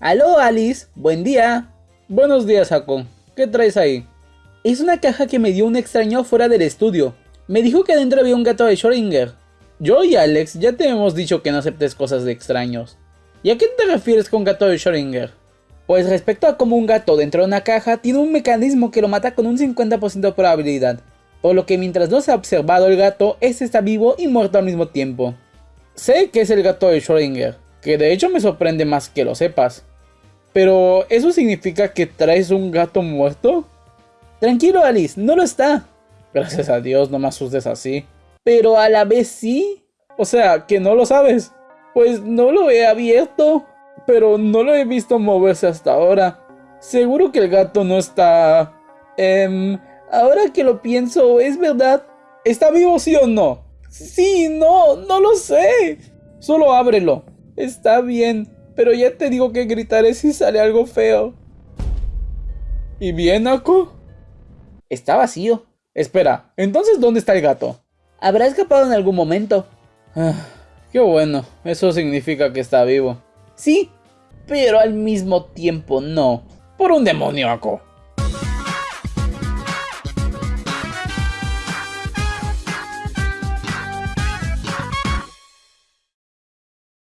Aló Alice, buen día. Buenos días Ako, ¿qué traes ahí? Es una caja que me dio un extraño fuera del estudio. Me dijo que dentro había un gato de Schrödinger. Yo y Alex ya te hemos dicho que no aceptes cosas de extraños. ¿Y a qué te refieres con gato de Schrödinger? Pues respecto a cómo un gato dentro de una caja tiene un mecanismo que lo mata con un 50% de probabilidad, por lo que mientras no se ha observado el gato, este está vivo y muerto al mismo tiempo. Sé que es el gato de Schrödinger, que de hecho me sorprende más que lo sepas. Pero, ¿eso significa que traes un gato muerto? Tranquilo Alice, no lo está. Gracias a Dios, no me asustes así. Pero a la vez sí. O sea, que no lo sabes. Pues no lo he abierto, pero no lo he visto moverse hasta ahora. Seguro que el gato no está... Em, ahora que lo pienso, es verdad. ¿Está vivo sí o no? Sí, no, no lo sé. Solo ábrelo. Está bien, pero ya te digo que gritaré si sale algo feo. ¿Y bien, Ako? Está vacío. Espera, entonces ¿dónde está el gato? Habrá escapado en algún momento. Ah, qué bueno, eso significa que está vivo. Sí, pero al mismo tiempo no. Por un demonio, Ako.